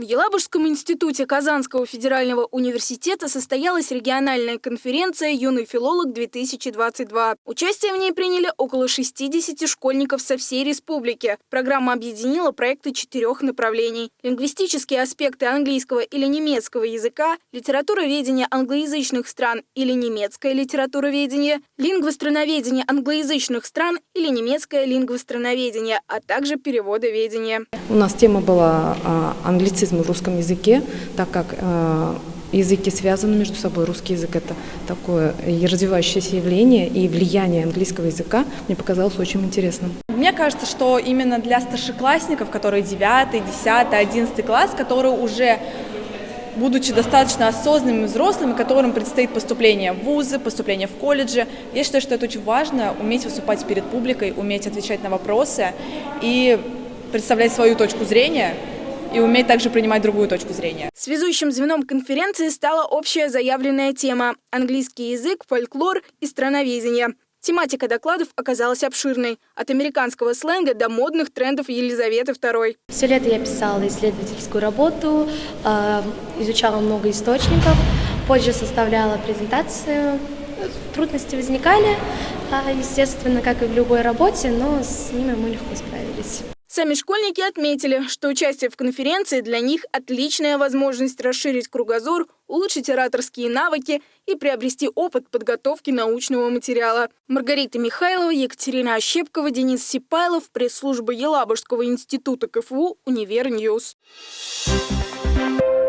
В Елабужском институте Казанского федерального университета состоялась региональная конференция «Юный филолог-2022». Участие в ней приняли около 60 школьников со всей республики. Программа объединила проекты четырех направлений. Лингвистические аспекты английского или немецкого языка, литературоведение англоязычных стран или немецкое литературоведение, лингвостроноведение англоязычных стран или немецкое лингвостроноведение, а также переводоведение. У нас тема была а, в русском языке, так как а, языки связаны между собой. Русский язык – это такое развивающееся явление, и влияние английского языка мне показалось очень интересным. Мне кажется, что именно для старшеклассников, которые 9, 10, 11 класс, которые уже будучи достаточно осознанными взрослыми, которым предстоит поступление в вузы, поступление в колледжи. Я считаю, что это очень важно, уметь выступать перед публикой, уметь отвечать на вопросы и представлять свою точку зрения, и уметь также принимать другую точку зрения. Связующим звеном конференции стала общая заявленная тема – английский язык, фольклор и страноведение. Тематика докладов оказалась обширной – от американского сленга до модных трендов Елизаветы II. Все лето я писала исследовательскую работу, э, изучала много источников, позже составляла презентацию. Трудности возникали, э, естественно, как и в любой работе, но с ними мы легко справились. Сами школьники отметили, что участие в конференции для них отличная возможность расширить кругозор, улучшить ораторские навыки и приобрести опыт подготовки научного материала. Маргарита Михайлова, Екатерина Ощепкова, Денис Сипайлов, пресс-служба Елабужского института КФУ, Универ News. Thank